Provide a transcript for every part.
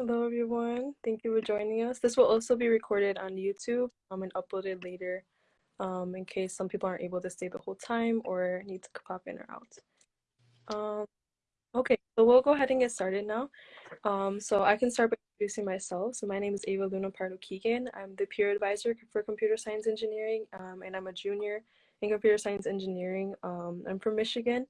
Hello, everyone. Thank you for joining us. This will also be recorded on YouTube um, and uploaded later um, in case some people aren't able to stay the whole time or need to pop in or out. Um, okay, so we'll go ahead and get started now. Um, so I can start by introducing myself. So my name is Ava Luna Pardo Keegan. I'm the peer advisor for computer science engineering, um, and I'm a junior in computer science engineering. Um, I'm from Michigan.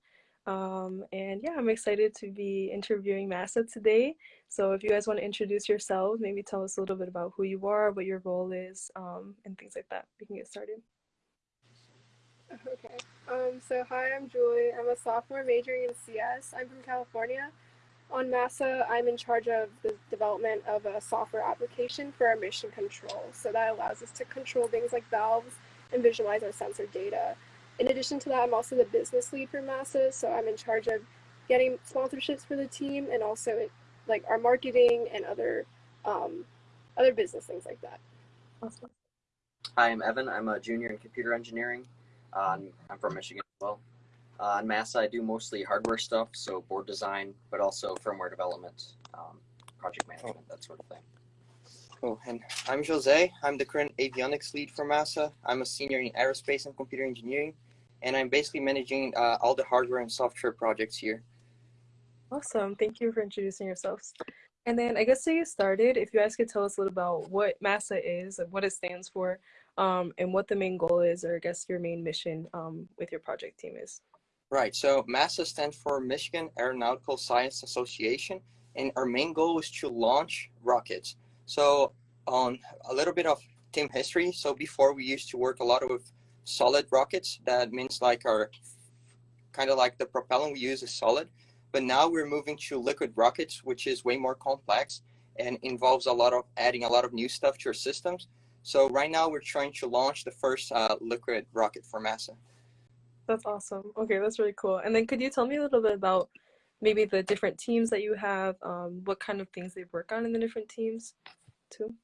Um, and yeah, I'm excited to be interviewing MASA today. So if you guys want to introduce yourselves, maybe tell us a little bit about who you are, what your role is, um, and things like that. We can get started. Okay. Um, so hi, I'm Julie. I'm a sophomore majoring in CS. I'm from California. On MASA, I'm in charge of the development of a software application for our mission control. So that allows us to control things like valves and visualize our sensor data. In addition to that, I'm also the business lead for MASA, so I'm in charge of getting sponsorships for the team and also like our marketing and other um, other business things like that. Awesome. Hi, I'm Evan. I'm a junior in computer engineering. Uh, I'm from Michigan as well. Uh, on MASA, I do mostly hardware stuff, so board design, but also firmware development, um, project management, oh. that sort of thing. Oh, and I'm Jose. I'm the current avionics lead for MASA. I'm a senior in aerospace and computer engineering and I'm basically managing uh, all the hardware and software projects here. Awesome. Thank you for introducing yourselves. And then I guess to get started, if you guys could tell us a little about what MASA is, and what it stands for, um, and what the main goal is, or I guess your main mission um, with your project team is. Right. So MASA stands for Michigan Aeronautical Science Association, and our main goal is to launch rockets. So on a little bit of team history. So before we used to work a lot with solid rockets. That means like our kind of like the propellant we use is solid. But now we're moving to liquid rockets, which is way more complex and involves a lot of adding a lot of new stuff to our systems. So right now we're trying to launch the first uh, liquid rocket for MASA. That's awesome. Okay, that's really cool. And then could you tell me a little bit about maybe the different teams that you have, um, what kind of things they work on in the different teams too?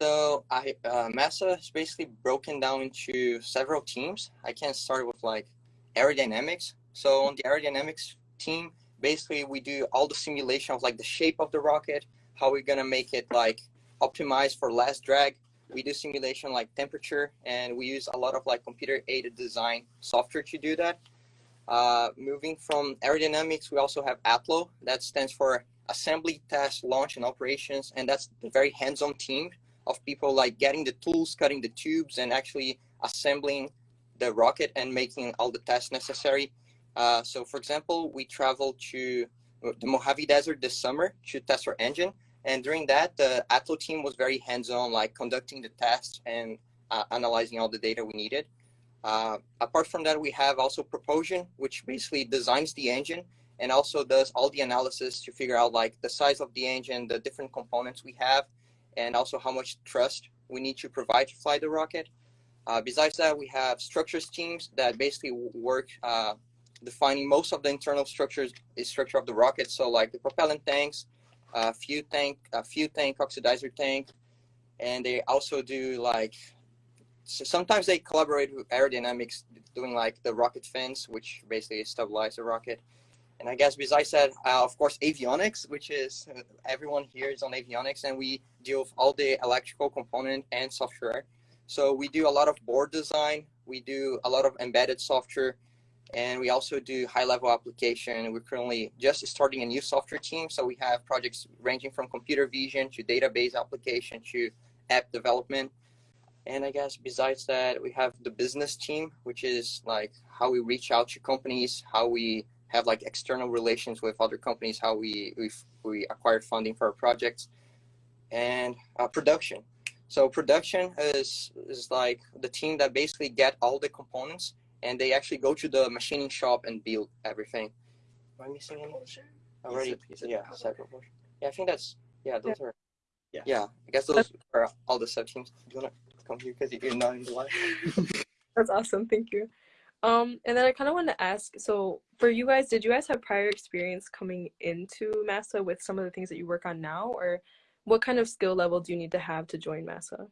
So I uh, is basically broken down into several teams. I can start with like aerodynamics. So on the aerodynamics team, basically we do all the simulation of like the shape of the rocket, how we're gonna make it like optimized for less drag. We do simulation like temperature, and we use a lot of like computer aided design software to do that. Uh, moving from aerodynamics, we also have ATLO. That stands for Assembly, Test, Launch, and Operations, and that's the very hands-on team of people like getting the tools, cutting the tubes, and actually assembling the rocket and making all the tests necessary. Uh, so, for example, we traveled to the Mojave Desert this summer to test our engine. And during that, the ATLO team was very hands-on, like conducting the tests and uh, analyzing all the data we needed. Uh, apart from that, we have also Propulsion, which basically designs the engine and also does all the analysis to figure out like the size of the engine, the different components we have, and also how much thrust we need to provide to fly the rocket. Uh, besides that, we have structures teams that basically work uh, defining most of the internal structures, the structure of the rocket. So like the propellant tanks, a fuel tank, fuel tank, oxidizer tank, and they also do like. So sometimes they collaborate with aerodynamics, doing like the rocket fins, which basically stabilize the rocket. And I guess besides that, uh, of course, avionics, which is uh, everyone here is on avionics, and we deal with all the electrical component and software. So we do a lot of board design, we do a lot of embedded software, and we also do high-level application. We're currently just starting a new software team, so we have projects ranging from computer vision to database application to app development. And I guess besides that, we have the business team, which is like how we reach out to companies, how we have like external relations with other companies, how we we we acquired funding for our projects, and uh, production. So production is is like the team that basically get all the components and they actually go to the machining shop and build everything. Am I missing any? Already, yeah, Yeah, I think that's yeah. Those yeah. are yeah. Yeah, I guess those are all the sub teams. Do you wanna come here because you're not in the line? that's awesome. Thank you. Um, and then I kind of want to ask, so for you guys, did you guys have prior experience coming into MASA with some of the things that you work on now, or what kind of skill level do you need to have to join MASA?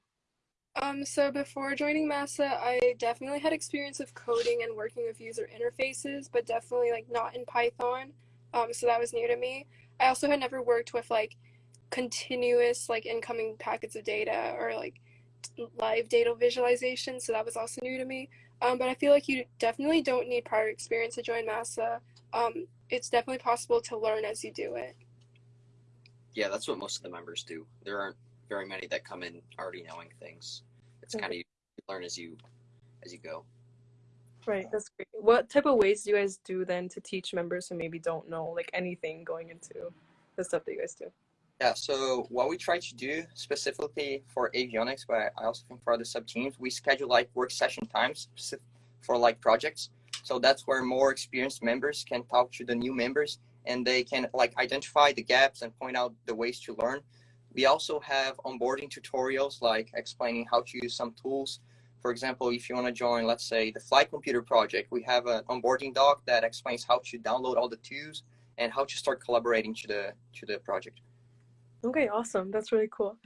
Um, so before joining MASA, I definitely had experience of coding and working with user interfaces, but definitely like not in Python. Um, so that was new to me. I also had never worked with like continuous like incoming packets of data or like live data visualization. So that was also new to me. Um, but I feel like you definitely don't need prior experience to join MASA. Um, it's definitely possible to learn as you do it. Yeah, that's what most of the members do. There aren't very many that come in already knowing things. It's kind of you learn as you as you go. Right, that's great. What type of ways do you guys do then to teach members who maybe don't know like anything going into the stuff that you guys do? Yeah, so what we try to do specifically for avionics, but I also think for other sub teams, we schedule like work session times for like projects. So that's where more experienced members can talk to the new members and they can like identify the gaps and point out the ways to learn. We also have onboarding tutorials like explaining how to use some tools. For example, if you want to join, let's say, the flight computer project, we have an onboarding doc that explains how to download all the tools and how to start collaborating to the to the project. Okay, awesome. That's really cool.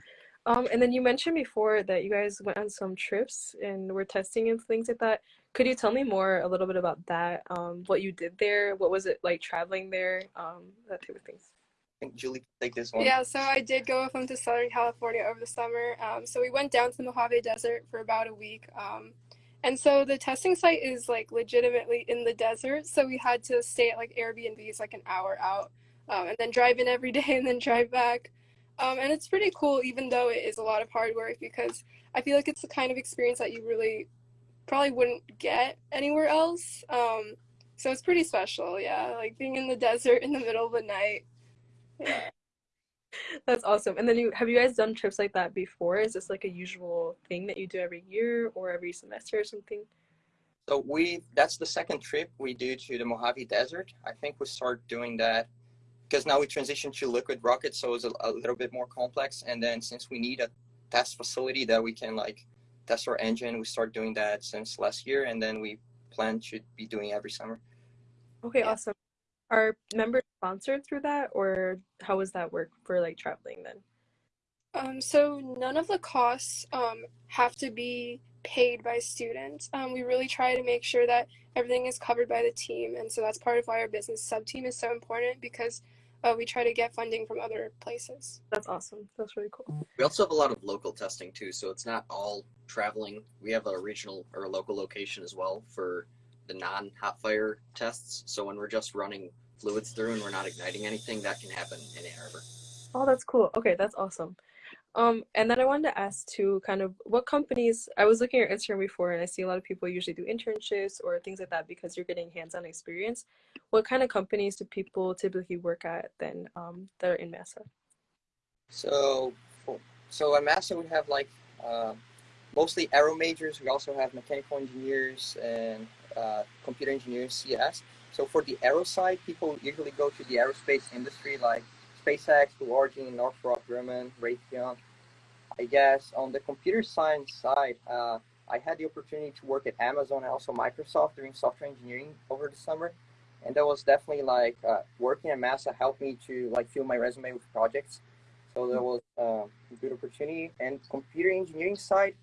Um, and then you mentioned before that you guys went on some trips and were testing and things like that. Could you tell me more a little bit about that? Um, what you did there? What was it like traveling there? Um, that type of things. I think Julie can take this one. Yeah, so I did go with them to Southern California over the summer. Um, so we went down to the Mojave Desert for about a week. Um, and so the testing site is like legitimately in the desert. So we had to stay at like Airbnbs like an hour out um, and then drive in every day and then drive back. Um, and it's pretty cool, even though it is a lot of hard work, because I feel like it's the kind of experience that you really probably wouldn't get anywhere else. Um, so it's pretty special, yeah. Like being in the desert in the middle of the night. Yeah. That's awesome. And then you have you guys done trips like that before? Is this like a usual thing that you do every year or every semester or something? So we that's the second trip we do to the Mojave Desert. I think we start doing that because now we transition to liquid rockets, so it's a, a little bit more complex. And then since we need a test facility that we can like test our engine, we start doing that since last year, and then we plan to be doing every summer. Okay, Yeah. awesome. Are members sponsored through that or how does that work for like traveling then? Um, so none of the costs um, have to be paid by students. Um, we really try to make sure that everything is covered by the team, and so that's part of why our business sub team is so important because uh, we try to get funding from other places. That's awesome. That's really cool. We also have a lot of local testing too, so it's not all traveling. We have a regional or a local location as well for the non-hot fire tests. So when we're just running fluids through and we're not igniting anything, that can happen in Ann Arbor. Oh, that's cool. Okay, that's awesome. Um, and then I wanted to ask too, kind of what companies, I was looking at Instagram before and I see a lot of people usually do internships or things like that because you're getting hands-on experience. What kind of companies do people typically work at then um, that are in MASA? So, so at MASA we have like uh, mostly aero majors. We also have mechanical engineers and uh, computer engineers, CS. So for the aero side, people usually go to the aerospace industry like SpaceX, Blue Origin, Northrop Grumman, Raytheon. I guess on the computer science side, uh, I had the opportunity to work at Amazon and also Microsoft doing software engineering over the summer, and that was definitely like uh, working at MASA helped me to like fill my resume with projects. So that was uh, a good opportunity. And computer engineering side,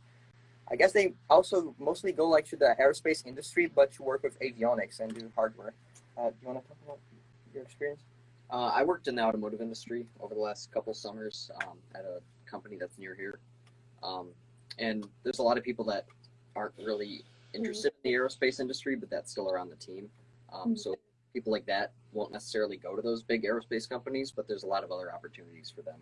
I guess they also mostly go like to the aerospace industry, but to work with avionics and do hardware. Uh, do you want to talk about your experience? Uh, I worked in the automotive industry over the last couple summers um, at a company that's near here. Um, and there's a lot of people that aren't really interested in the aerospace industry, but that's still around the team. Um, Mhm. so people like that won't necessarily go to those big aerospace companies, but there's a lot of other opportunities for them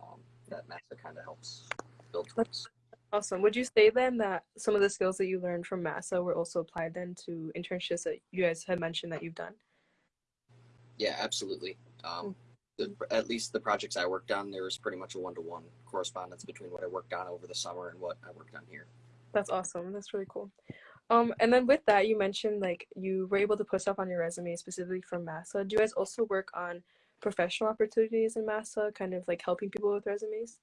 um, that MASA kind of helps build towards. Awesome. Would you say then that some of the skills that you learned from MASA were also applied then to internships that you guys had mentioned that you've done? Yeah, absolutely. Um, the, at least the projects I worked on, there was pretty much a one-to-one correspondence between what I worked on over the summer and what I worked on here. That's awesome. That's really cool. Um, and then with that, you mentioned like you were able to put stuff on your resume specifically from MASA. Do you guys also work on professional opportunities in MASA, kind of like helping people with resumes?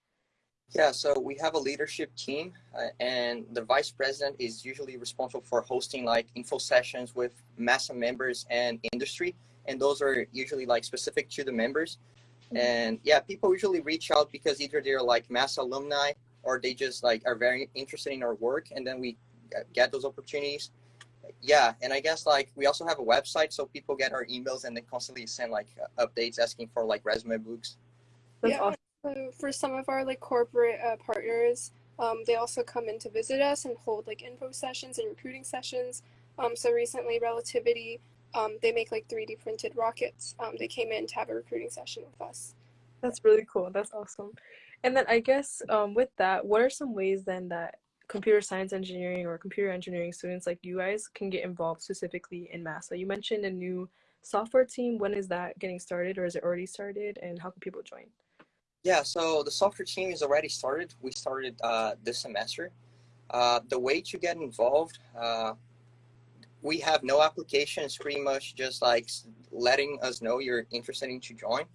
Yeah, so we have a leadership team, uh, and the vice president is usually responsible for hosting like info sessions with MASA members and industry, and those are usually like specific to the members. And yeah, people usually reach out because either they're like mass alumni or they just like are very interested in our work, and then we get those opportunities. Yeah, and I guess like we also have a website, so people get our emails and they constantly send like uh, updates asking for like resume books. That's Yeah. awesome. So for some of our like corporate uh, partners, um, they also come in to visit us and hold like info sessions and recruiting sessions. Um, so recently, Relativity, um, they make like 3D printed rockets. Um, they came in to have a recruiting session with us. That's really cool. That's awesome. And then I guess um, with that, what are some ways then that computer science engineering or computer engineering students like you guys can get involved specifically in MASA? You mentioned a new software team. When is that getting started or is it already started and how can people join? Yeah, so the software team is already started. We started uh, this semester. Uh, the way to get involved, uh, we have no application. It's pretty much just like letting us know you're interested in to join.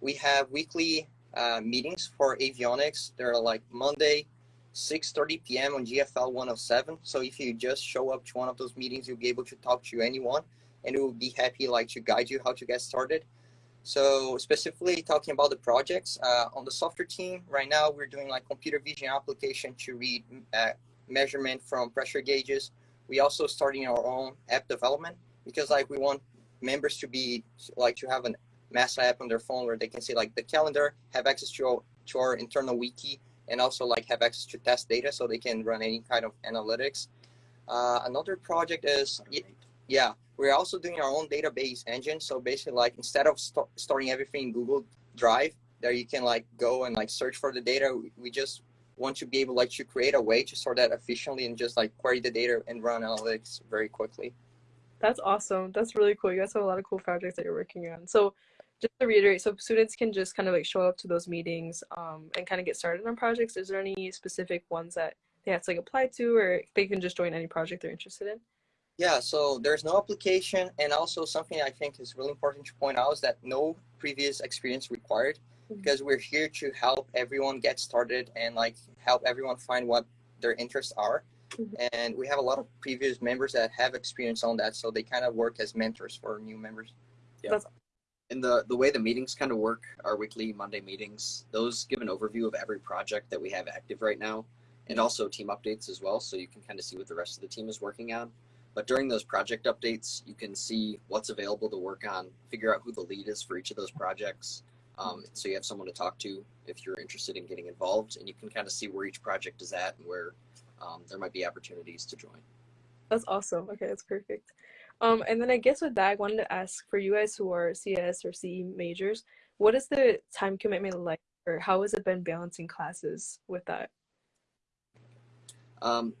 We have weekly uh, meetings for avionics. They're like Monday, 6.30 p.m. on GFL 107. So if you just show up to one of those meetings, you'll be able to talk to anyone and we'll be happy like to guide you how to get started. So specifically talking about the projects uh, on the software team, right now we're doing like computer vision application to read uh, measurement from pressure gauges. We also starting our own app development because like we want members to be like to have an mass app on their phone where they can see like the calendar, have access to our, to our internal wiki, and also like have access to test data so they can run any kind of analytics. Uh, another project is yeah, we're also doing our own database engine. So basically like instead of st storing everything in Google Drive, there you can like go and like search for the data. We just want to be able like to create a way to store that efficiently and just like query the data and run analytics very quickly. That's awesome. That's really cool. You guys have a lot of cool projects that you're working on. So just to reiterate, so students can just kind of like show up to those meetings um, and kind of get started on projects. Is there any specific ones that they have to like apply to or they can just join any project they're interested in? Yeah, so there's no application, and also something I think is really important to point out is that no previous experience required. Because we're here to help everyone get started and like help everyone find what their interests are. Mm-hmm. And we have a lot of previous members that have experience on that, so they kind of work as mentors for new members. Yeah. That's and the the way the meetings kind of work, our weekly Monday meetings, those give an overview of every project that we have active right now, and also team updates as well, so you can kind of see what the rest of the team is working on. But during those project updates, you can see what's available to work on, figure out who the lead is for each of those projects. Um, so you have someone to talk to if you're interested in getting involved, and you can kind of see where each project is at and where um, there might be opportunities to join. That's awesome. Okay, that's perfect. Um, and then I guess with that, I wanted to ask for you guys who are CS or CE majors, what is the time commitment like, or how has it been balancing classes with that? Um,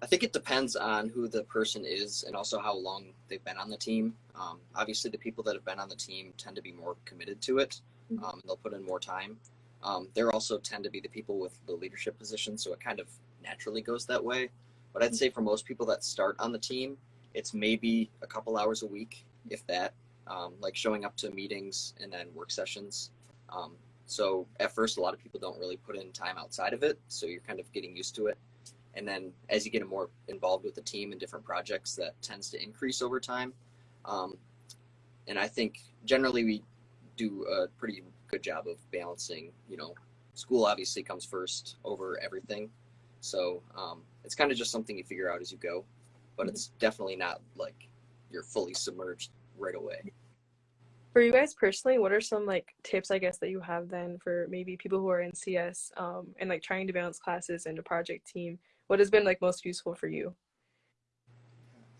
I think it depends on who the person is and also how long they've been on the team. Um, obviously, the people that have been on the team tend to be more committed to it. Mm-hmm. Um, they'll put in more time. Um, they also tend to be the people with the leadership position, so it kind of naturally goes that way. But I'd mm-hmm. say for most people that start on the team, it's maybe a couple hours a week, if that, um, like showing up to meetings and then work sessions. Um, so at first, a lot of people don't really put in time outside of it, so you're kind of getting used to it and then as you get more involved with the team and different projects that tends to increase over time um, and i think generally we do a pretty good job of balancing you know school obviously comes first over everything. So um, it's kind of just something you figure out as you go but it's definitely not like you're fully submerged right away. For you guys personally what are some like tips i guess that you have then for maybe people who are in cs um, and like trying to balance classes and a project team? What has been like most useful for you?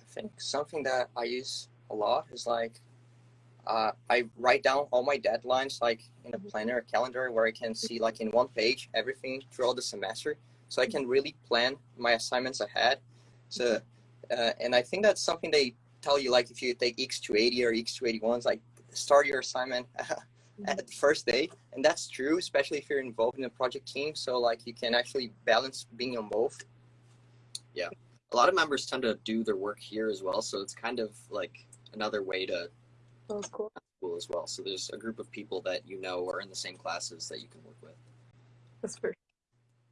I think something that I use a lot is like uh, I write down all my deadlines like in a mm-hmm. planner calendar where I can see like in one page everything throughout the semester so I can really plan my assignments ahead. So uh, and I think that's something they tell you like if you take EECS 280 or EECS 281s like start your assignment at the first day and that's true especially if you're involved in a project team so like you can actually balance being on both yeah. A lot of members tend to do their work here as well, so it's kind of like another way to That's cool. school as well. So there's a group of people that you know are in the same classes that you can work with. That's perfect.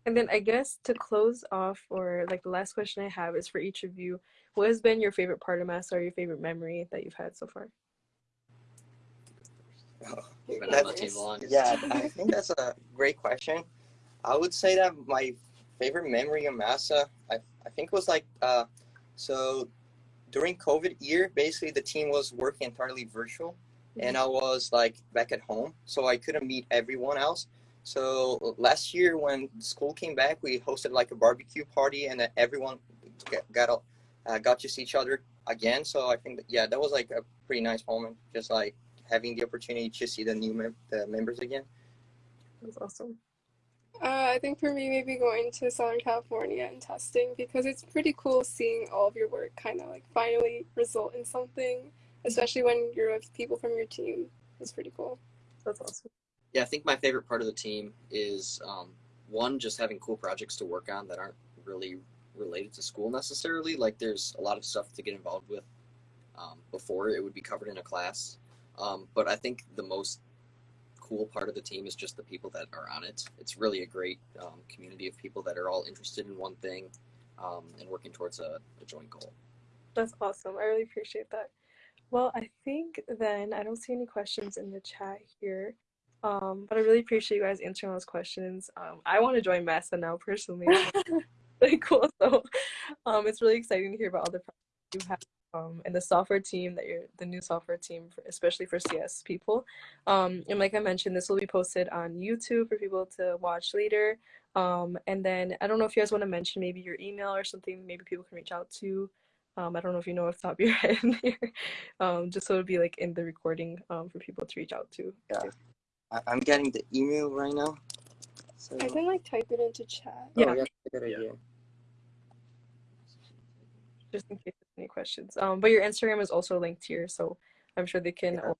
And then I guess to close off, or like the last question I have is for each of you, what has been your favorite part of Mass or your favorite memory that you've had so far? Oh, yeah, I think that's a great question. I would say that my favorite memory of MASA, I, I think was like, uh, so during COVID year, basically the team was working entirely virtual mm-hmm. and I was like back at home. So I couldn't meet everyone else. So last year when school came back, we hosted like a barbecue party, and everyone got got, uh, got to see each other again. So I think that, yeah, that was like a pretty nice moment, just like having the opportunity to see the new mem- the members again. That's awesome. Uh, I think for me, maybe going to Southern California and testing because it's pretty cool seeing all of your work kind of like finally result in something, especially when you're with people from your team. It's pretty cool. That's awesome. Yeah, I think my favorite part of the team is um, one, just having cool projects to work on that aren't really related to school necessarily. Like there's a lot of stuff to get involved with um, before it would be covered in a class. Um, but I think the most cool part of the team is just the people that are on it. It's really a great um, community of people that are all interested in one thing um, and working towards a, a joint goal. That's awesome. I really appreciate that. Well, I think then I don't see any questions in the chat here. Um, but I really appreciate you guys answering those questions. Um, I want to join MASA now personally. really cool. So um, it's really exciting to hear about all the projects you have um, and the software team that you're the new software team, for, especially for CS people. Um, and like I mentioned, this will be posted on YouTube for people to watch later. Um, and then I don't know if you guys want to mention maybe your email or something, maybe people can reach out to. Um, I don't know if you know off the top of your head here, um, just so it'll be like in the recording um, for people to reach out to. Yeah. I- I'm getting the email right now. So, I can like type it into chat. oh, Yeah. yeah, good idea. Just in case there's any questions. Um, but your Instagram is also linked here, so I'm sure they can. Yeah. also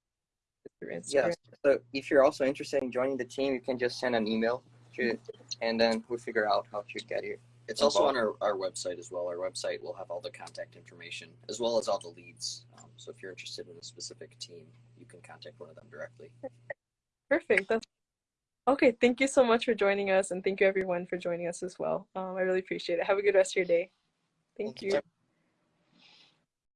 through Instagram. Yes. So if you're also interested in joining the team, you can just send an email to, and then we'll figure out how to get you. It's also on our, our website as well. Our website will have all the contact information as well as all the leads. Um, so if you're interested in a specific team, you can contact one of them directly. Perfect. That's okay. Thank you so much for joining us, and thank you everyone for joining us as well. Um, I really appreciate it. Have a good rest of your day. Thank Thank you. you.